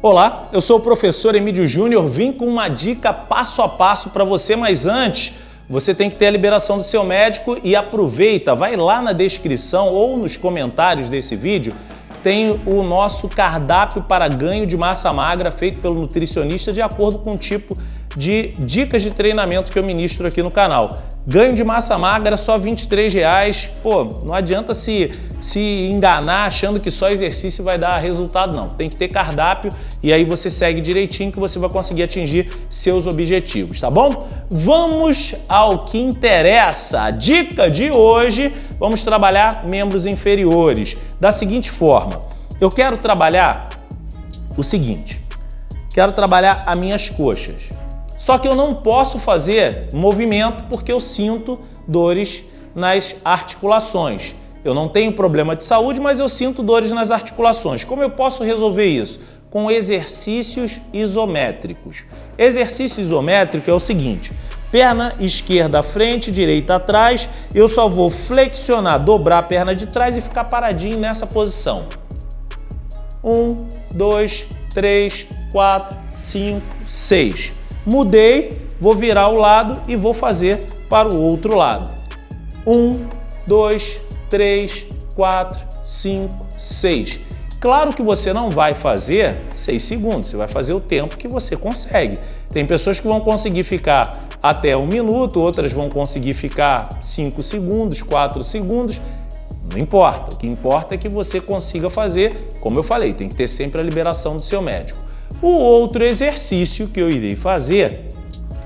Olá, eu sou o professor Emílio Júnior, vim com uma dica passo a passo para você, mas antes você tem que ter a liberação do seu médico e aproveita, vai lá na descrição ou nos comentários desse vídeo, tem o nosso cardápio para ganho de massa magra feito pelo nutricionista de acordo com o tipo de dicas de treinamento que eu ministro aqui no canal. Ganho de massa magra só R$ 23,00. Pô, não adianta se, se enganar achando que só exercício vai dar resultado, não. Tem que ter cardápio e aí você segue direitinho que você vai conseguir atingir seus objetivos, tá bom? Vamos ao que interessa. A dica de hoje, vamos trabalhar membros inferiores da seguinte forma. Eu quero trabalhar o seguinte, quero trabalhar as minhas coxas. Só que eu não posso fazer movimento porque eu sinto dores nas articulações. Eu não tenho problema de saúde, mas eu sinto dores nas articulações. Como eu posso resolver isso? Com exercícios isométricos. Exercício isométrico é o seguinte, perna esquerda à frente, direita atrás, eu só vou flexionar, dobrar a perna de trás e ficar paradinho nessa posição. Um, dois, três, quatro, cinco, seis. Mudei, vou virar o lado e vou fazer para o outro lado. Um, dois, três, quatro, cinco, seis. Claro que você não vai fazer 6 segundos, você vai fazer o tempo que você consegue. Tem pessoas que vão conseguir ficar até um minuto, outras vão conseguir ficar 5 segundos, 4 segundos. Não importa, o que importa é que você consiga fazer, como eu falei, tem que ter sempre a liberação do seu médico. O outro exercício que eu irei fazer,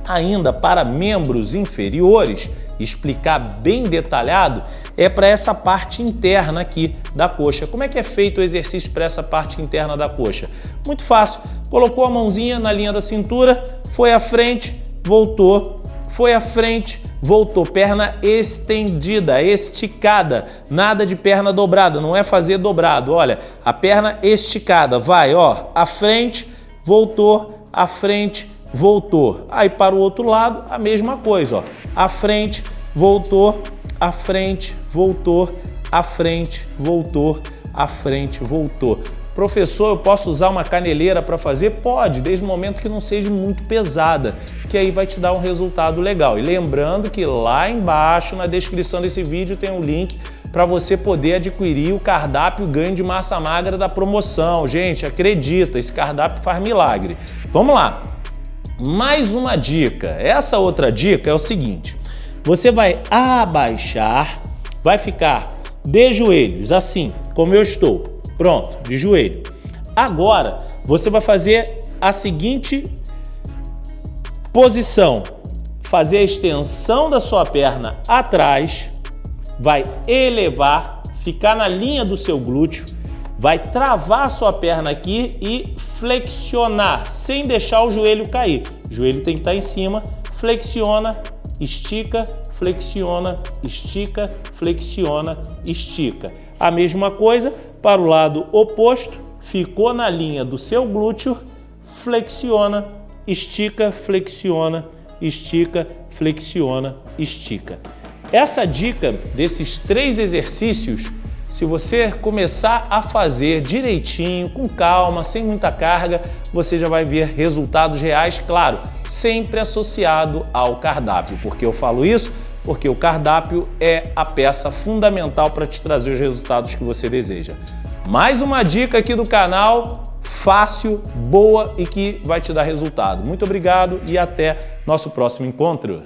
ainda para membros inferiores, explicar bem detalhado, é para essa parte interna aqui da coxa. Como é que é feito o exercício para essa parte interna da coxa? Muito fácil. Colocou a mãozinha na linha da cintura, foi à frente, voltou, foi à frente, voltou. Perna estendida, esticada, nada de perna dobrada, não é fazer dobrado. Olha, a perna esticada, vai, ó, à frente, voltou, à frente, voltou. Aí para o outro lado, a mesma coisa, ó. À frente, voltou, à frente, voltou, à frente, voltou, à frente, voltou. Professor, eu posso usar uma caneleira para fazer? Pode, desde o momento que não seja muito pesada, que aí vai te dar um resultado legal. E lembrando que lá embaixo, na descrição desse vídeo, tem um link para você poder adquirir o cardápio ganho de massa magra da promoção. Gente, acredita, esse cardápio faz milagre. Vamos lá. Mais uma dica. Essa outra dica é o seguinte. Você vai abaixar, vai ficar de joelhos, assim, como eu estou. Pronto, de joelho. Agora, você vai fazer a seguinte posição. Fazer a extensão da sua perna atrás, vai elevar, ficar na linha do seu glúteo, vai travar a sua perna aqui e flexionar, sem deixar o joelho cair. O joelho tem que estar em cima, flexiona, estica, flexiona, estica, flexiona, estica. A mesma coisa para o lado oposto, ficou na linha do seu glúteo, flexiona, estica, flexiona, estica, flexiona, estica. Essa dica desses três exercícios, se você começar a fazer direitinho, com calma, sem muita carga, você já vai ver resultados reais, claro, sempre associado ao cardápio. Por que eu falo isso? Porque o cardápio é a peça fundamental para te trazer os resultados que você deseja. Mais uma dica aqui do canal, fácil, boa e que vai te dar resultado. Muito obrigado e até nosso próximo encontro.